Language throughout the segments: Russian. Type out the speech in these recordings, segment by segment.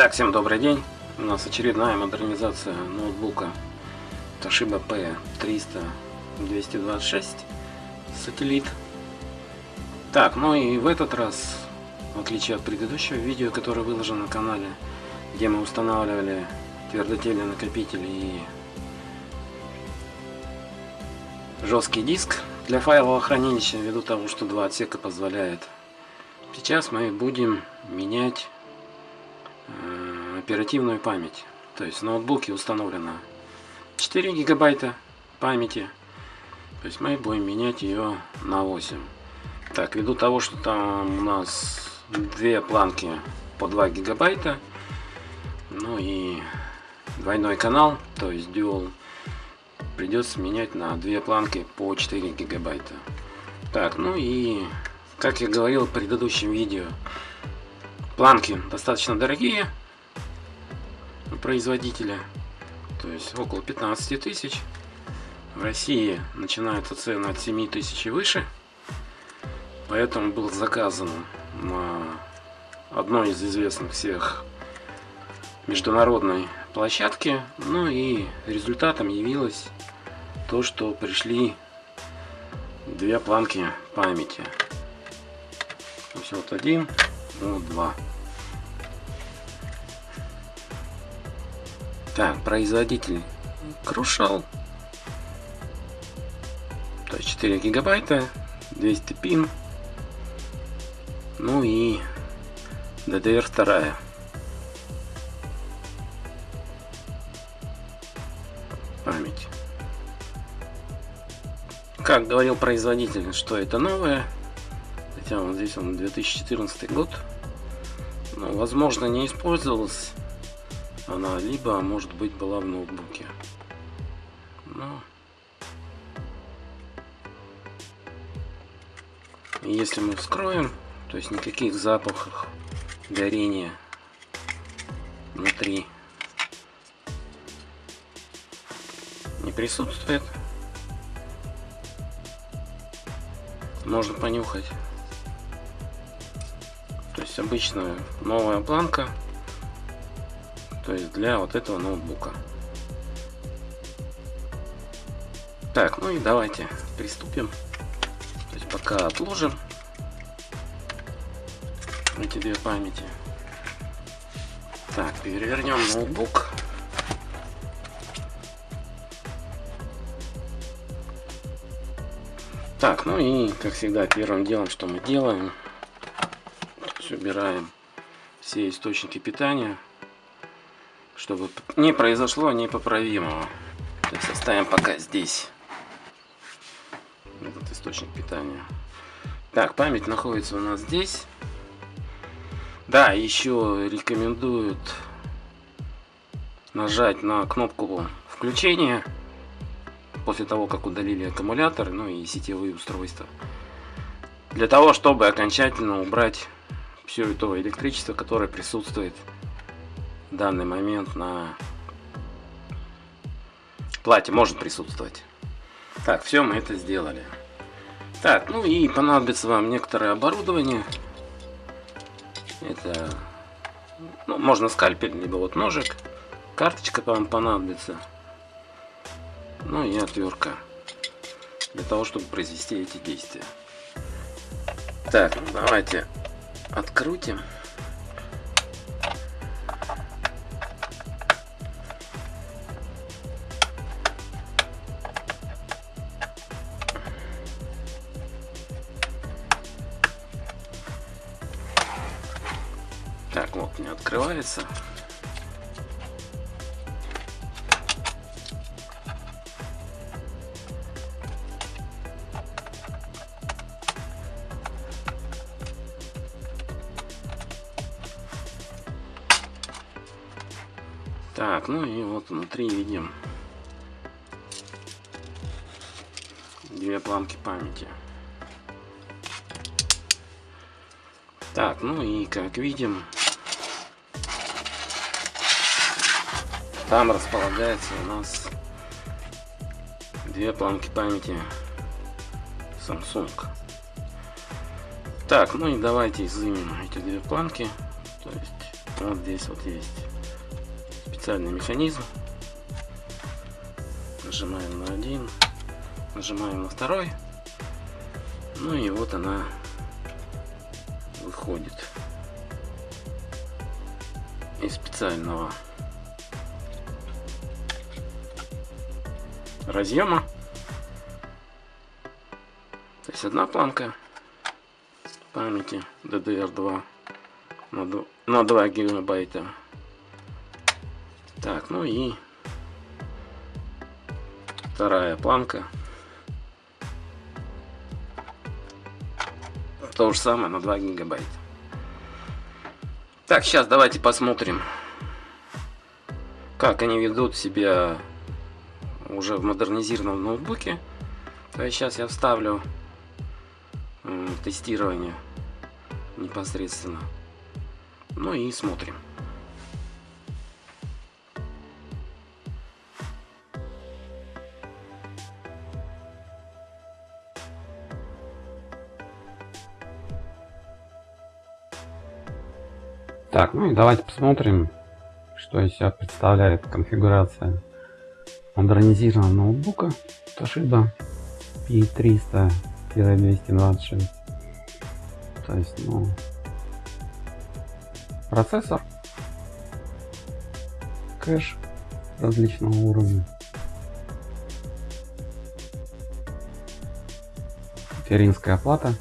Итак, всем добрый день. У нас очередная модернизация ноутбука Toshiba P300 226 сателлит. Так, ну и в этот раз, в отличие от предыдущего видео, которое выложено на канале, где мы устанавливали твердотельный накопитель и жесткий диск для файлового хранилища, ввиду того, что два отсека позволяет. Сейчас мы будем менять оперативную память. То есть в ноутбуке установлено 4 гигабайта памяти. То есть мы будем менять ее на 8. Так, ввиду того, что там у нас две планки по 2 гигабайта, ну и двойной канал, то есть dual, придется менять на две планки по 4 гигабайта. Так, ну и как я говорил в предыдущем видео, планки достаточно дорогие производителя, то есть около 15 тысяч. В России начинаются цены от 7 тысяч и выше, поэтому был заказан на одной из известных всех международной площадки. Ну и результатом явилось то, что пришли две планки памяти. То есть вот один, вот два. Так, производитель Крушал. То есть 4 гигабайта, 200 пин. Ну и DDR 2. Память. Как говорил производитель, что это новое, хотя вот здесь он 2014 год, но, возможно, не использовалась она, либо, может быть, была в ноутбуке. Но... Если мы вскроем, то есть никаких запахов горения внутри не присутствует. Можно понюхать. То есть обычная новая планка. То есть для вот этого ноутбука. Так, ну и давайте приступим. То есть пока отложим эти две памяти. Так, перевернем ноутбук. Так, ну и, как всегда, первым делом, что мы делаем, убираем все источники питания, чтобы не произошло непоправимого. То есть оставим пока здесь этот источник питания. Так, память находится у нас здесь. Да, еще рекомендуют нажать на кнопку включения после того, как удалили аккумулятор, ну и сетевые устройства. Для того, чтобы окончательно убрать все это электричество, которое присутствует данный момент на плате, может присутствовать. Так, все, мы это сделали. Так, ну и понадобится вам некоторое оборудование. Это, ну, можно скальпель, либо вот ножик. Карточка вам понадобится ну и отвертка для того, чтобы произвести эти действия. Так, ну давайте открутим. Открывается. Так, ну и вот внутри видим две планки памяти. Так, ну и как видим, там располагается у нас две планки памяти Samsung. Так, ну и давайте изымем эти две планки. То есть Вот здесь вот есть специальный механизм. Нажимаем на один, нажимаем на второй. Ну и вот она выходит из специального разъема. То есть одна планка памяти DDR2 на, на 2 гигабайта. Так, ну и вторая планка. То же самое на 2 гигабайта. Так, сейчас давайте посмотрим, как они ведут себя уже в модернизированном ноутбуке. То есть сейчас я вставлю тестирование непосредственно. Ну и смотрим. Так, ну и давайте посмотрим, что из себя представляет конфигурация модернизированного ноутбука Toshiba P300-226. То есть, ну, процессор, кэш различного уровня, материнская плата,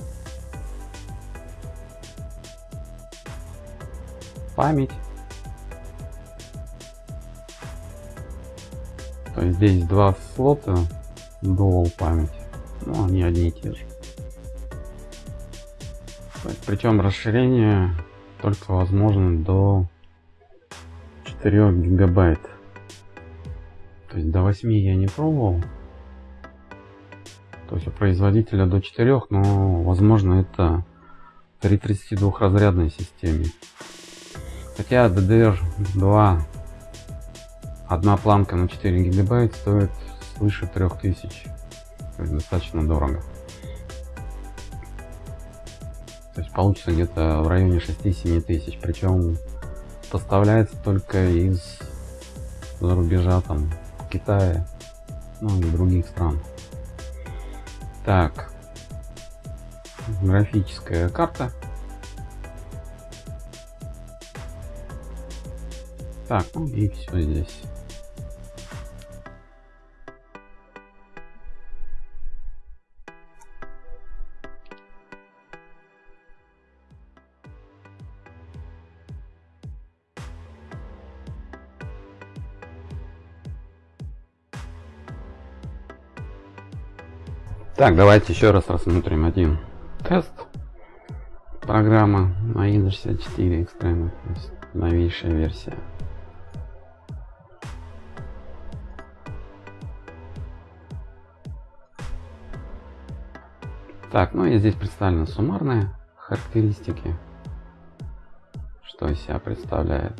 память. Здесь два слота dual память. Ну, они одни и те же. Причем расширение только возможно до 4 гигабайт. То есть до 8 я не пробовал. То есть у производителя до 4, но возможно это при 32 разрядной системе. Хотя DDR2 одна планка на 4 гигабайт стоит свыше 3000. То есть достаточно дорого. То есть получится где-то в районе 6-7 тысяч. Причем поставляется только из за рубежа, там, Китая, ну и других стран. Так, графическая карта. Так, ну и все здесь. Так, давайте еще раз рассмотрим один тест. Программа AIDA 64 Extreme, то есть новейшая версия. Так, ну и здесь представлены суммарные характеристики. Что из себя представляет.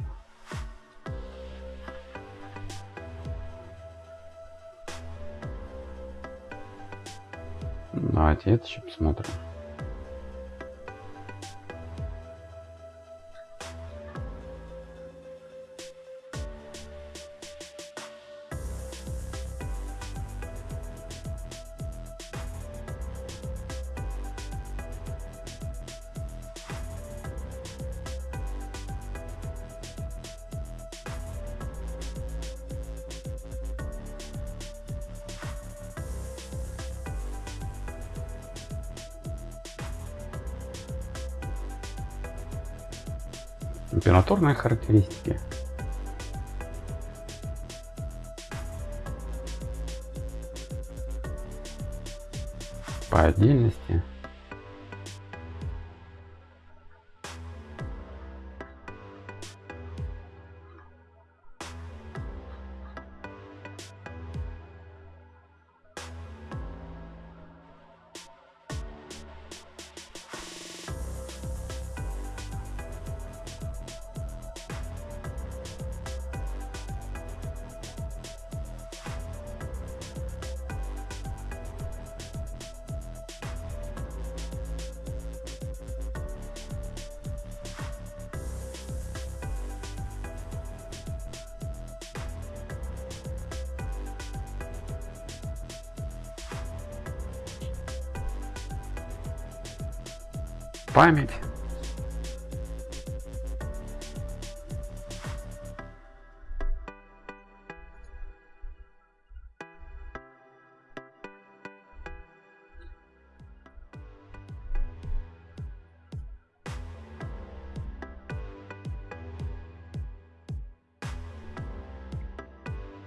Давайте это еще посмотрим. Температурные характеристики. По отдельности. Память.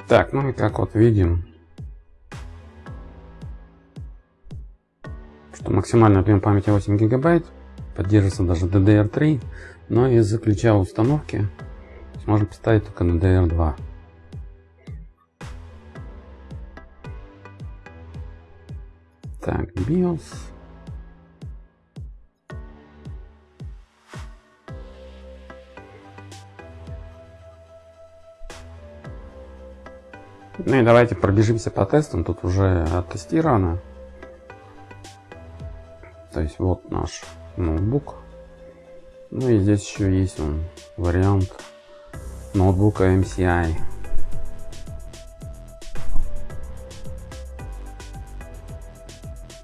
Так, ну и как вот видим, что максимальный объем памяти 8 гигабайт, поддерживается даже DDR3, но из-за ключа установки можно поставить только DDR2. Так, BIOS. Ну и давайте пробежимся по тестам. Тут уже оттестировано. То есть вот наш ноутбук. Ну и здесь еще есть он вариант ноутбука MCI.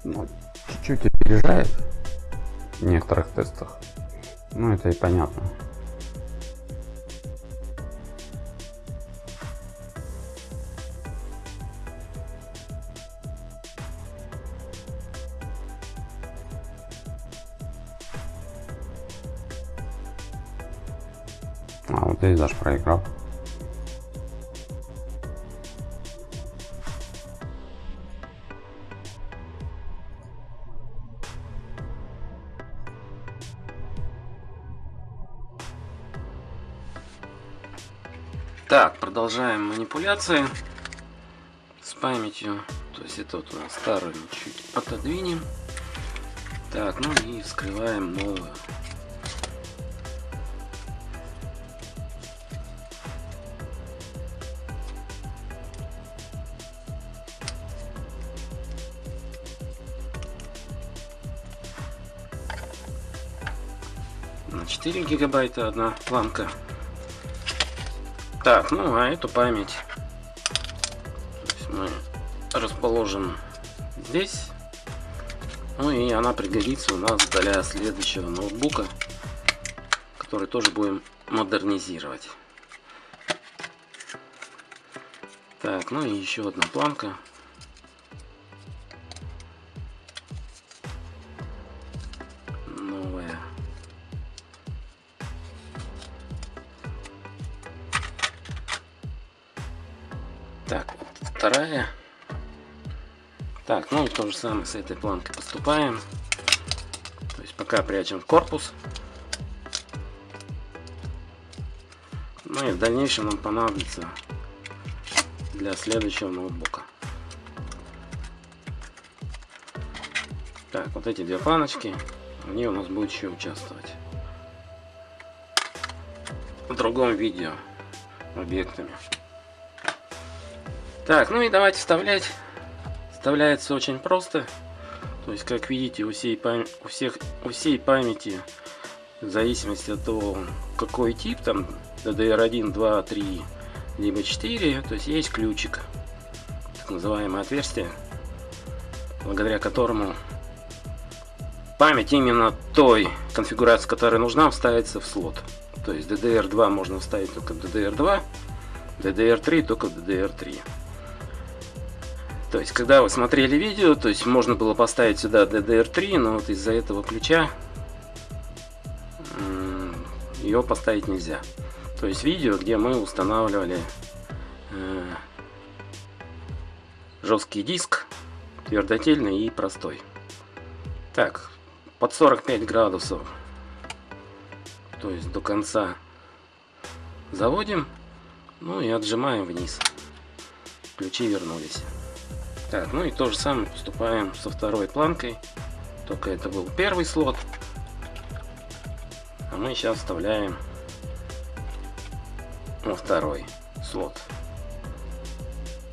Ну, чуть-чуть опережает в некоторых тестах. Ну это и понятно. А вот здесь даже проиграл. Так, продолжаем манипуляции с памятью. То есть это вот у нас старую чуть отодвинем. Так, ну и вскрываем новую. 4 гигабайта одна планка. Так, ну а эту память мы расположим здесь. Ну и она пригодится у нас для следующего ноутбука, который тоже будем модернизировать. Так, ну и еще одна планка. Же самое с этой планкой поступаем. То есть пока прячем в корпус. Ну и в дальнейшем нам понадобится для следующего ноутбука. Так, вот эти две планочки, они у нас будут еще участвовать. В другом видео объектами. Так, ну и давайте вставлять. Вставляется очень просто. То есть, как видите, у всей, пам... у всех... у всей памяти, в зависимости от того, какой тип, там DDR1, 2, 3, либо 4, то есть есть ключик, так называемое отверстие, благодаря которому память именно той конфигурации, которая нужна, вставится в слот. То есть DDR2 можно вставить только в DDR2, DDR3 только в DDR3. То есть, когда вы смотрели видео, то есть можно было поставить сюда DDR3, но вот из-за этого ключа ее поставить нельзя. То есть видео, где мы устанавливали э, жесткий диск, твердотельный и простой. Так, под 45 градусов, то есть до конца заводим, ну и отжимаем вниз. Ключи вернулись. Так, ну и то же самое поступаем со второй планкой. Только это был первый слот. А мы сейчас вставляем во второй слот.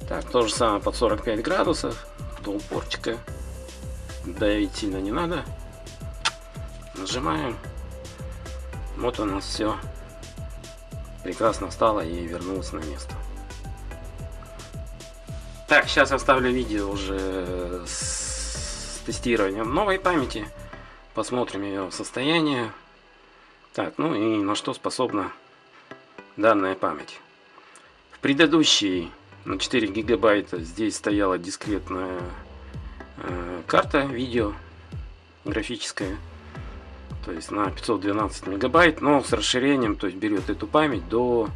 Так, то же самое под 45 градусов. До упорчика. Давить сильно не надо. Нажимаем. Вот у нас все прекрасно встало и вернулось на место. Так, сейчас оставлю видео уже с тестированием новой памяти. посмотрим ее состояние. Так, ну и на что способна данная память. В предыдущей на 4 гигабайта здесь стояла дискретная э, карта видео графическая. То есть на 512 мегабайт, но с расширением, то есть берет эту память до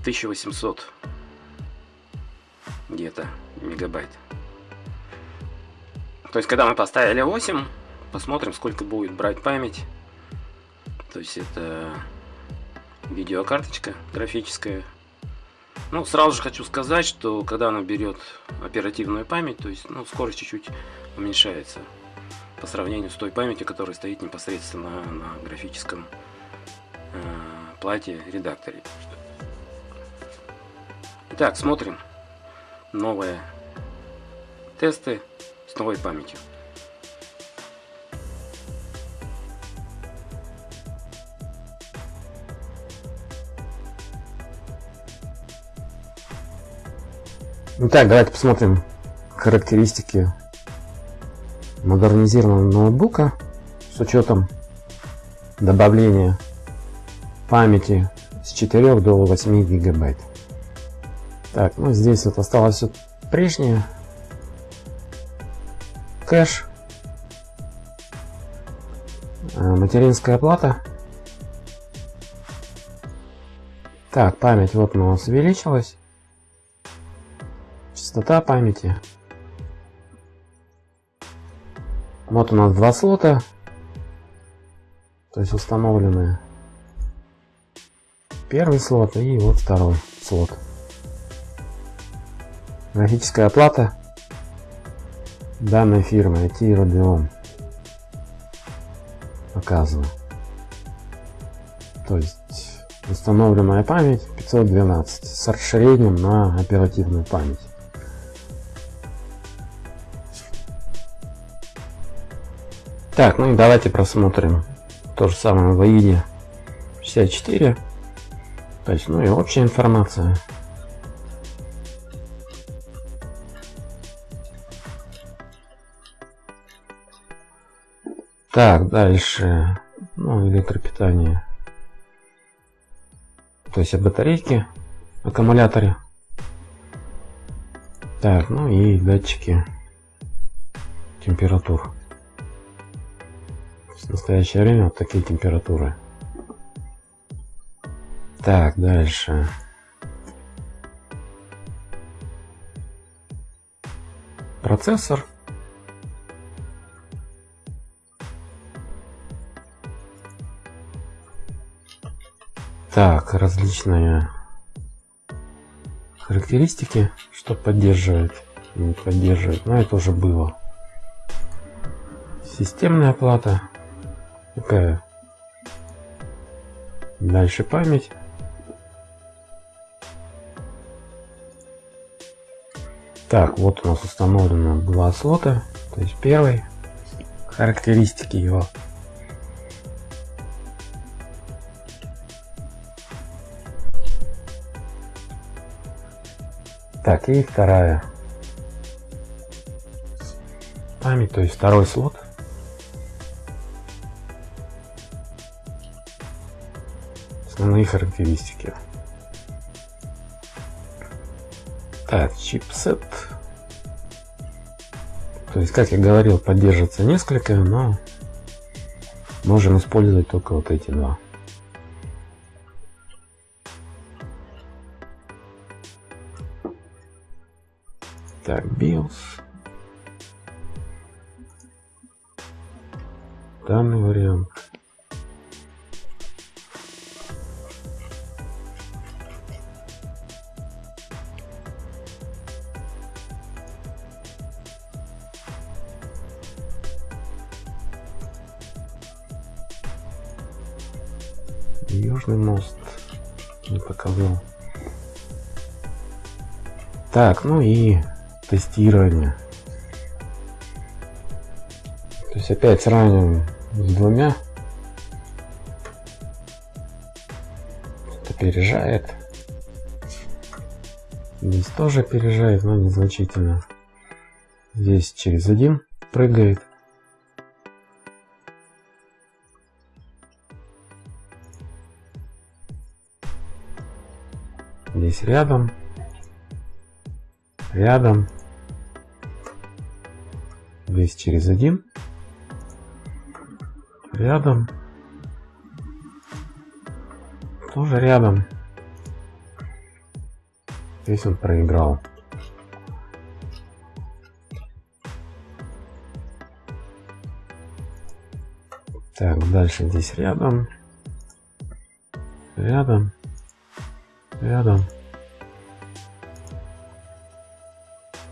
1800 где-то мегабайт. То есть когда мы поставили 8, посмотрим сколько будет брать память. То есть это видеокарточка графическая. Ну, сразу же хочу сказать, что когда она берет оперативную память, то есть, ну, скорость чуть-чуть уменьшается по сравнению с той памятью, которая стоит непосредственно на графическом э, плате редакторе. Итак, смотрим новые тесты с новой памятью. Итак, давайте посмотрим характеристики модернизированного ноутбука с учетом добавления памяти с 4 до 8 гигабайт. Так, ну здесь вот осталось все прежнее. Кэш. Э, материнская плата. Так, память вот у нас увеличилась. Частота памяти. Вот у нас два слота. То есть установленные. Первый слот и вот второй слот. Графическая оплата данной фирмы IT Radeon показано. То есть установленная память 512 с расширением на оперативную память. Так, ну и давайте просмотрим то же самое в AIDE 64. То есть, ну и общая информация. Так, дальше. Ну, электропитание. То есть о батарейке, аккумуляторе. Так, ну и датчики температур в настоящее время вот такие температуры. Так, дальше. Процессор. Различные характеристики, что поддерживает, не поддерживает, но это уже было. Системная плата, Такая. Дальше память. Так, вот у нас установлено два слота. То есть первый. Характеристики его. Так, и вторая память, то есть второй слот. основные характеристики. Так, чипсет. То есть, как я говорил, поддерживается несколько, но можем использовать только вот эти два. Так, BIOS. Данный вариант. Южный мост. Не показал. Так, ну и тестирования. То есть опять сравниваем с двумя. Это опережает. Здесь тоже опережает, но незначительно. Здесь через один прыгает. Здесь рядом. Рядом. Здесь через один. Рядом. Тоже рядом. Здесь он проиграл. Так, дальше здесь рядом. Рядом. Рядом.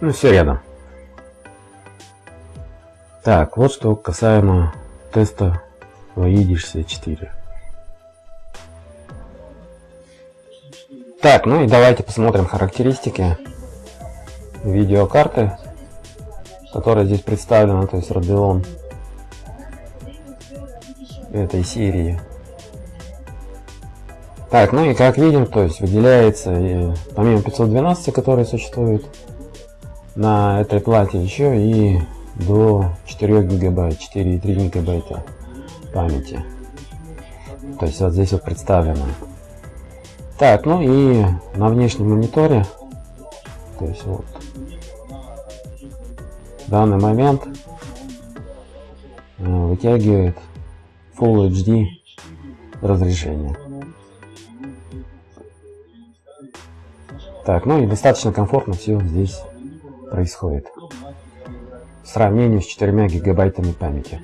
Ну, все рядом. Так, вот что касаемо теста VI-64. Так, ну и давайте посмотрим характеристики видеокарты, которая здесь представлена, то есть Radeon этой серии. Так, ну и как видим, то есть выделяется и, помимо 512, которые существуют на этой плате, еще и до 4 гигабайт, 4,3 гигабайта памяти. То есть вот здесь вот представлено. Так, ну и на внешнем мониторе, то есть вот, данный момент э, вытягивает Full HD разрешение. Так, ну и достаточно комфортно все здесь происходит. В сравнении с 4 гигабайтами памяти.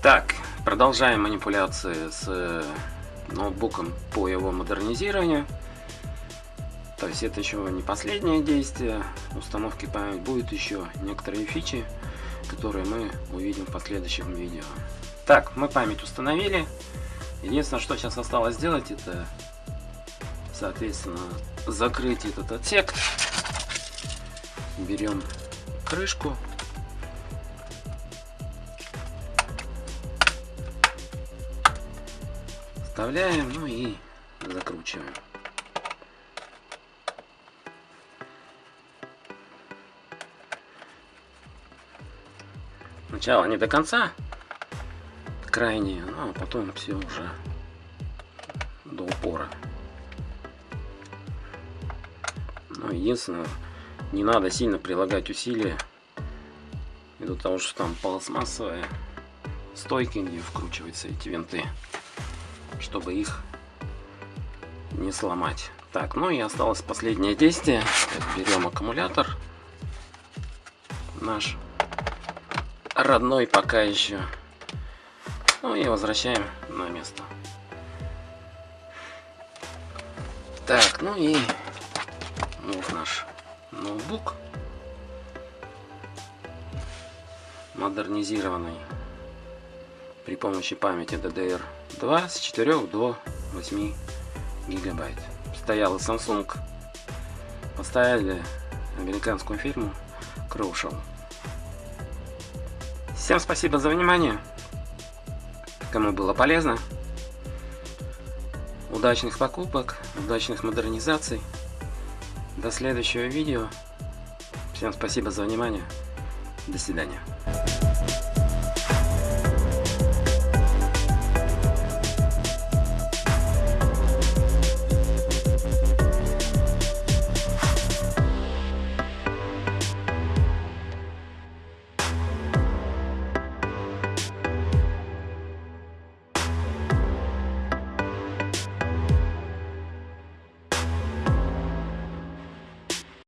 Так, продолжаем манипуляции с э, ноутбуком по его модернизированию. То есть это еще не последнее действие установки памяти, будет еще некоторые фичи, которые мы увидим в последующем видео. Так, мы память установили. Единственное, что сейчас осталось сделать, это, соответственно, закрыть этот отсек. Берем крышку. Вставляем, ну и закручиваем. Сначала не до конца, крайне, ну а потом все уже до упора. Но единственное, не надо сильно прилагать усилия, ввиду того, что там пластмассовые стойки, где вкручиваются эти винты, чтобы их не сломать. Так, ну и осталось последнее действие. Берем аккумулятор наш родной пока еще. Ну и возвращаем на место. Так, ну и ноутбук. Модернизированный при помощи памяти DDR2 с 4 до 8 гигабайт. Стоял Samsung. Поставили американскую фирму Crucial. Всем спасибо за внимание. Кому было полезно. Удачных покупок, удачных модернизаций. До следующего видео. Всем спасибо за внимание. До свидания.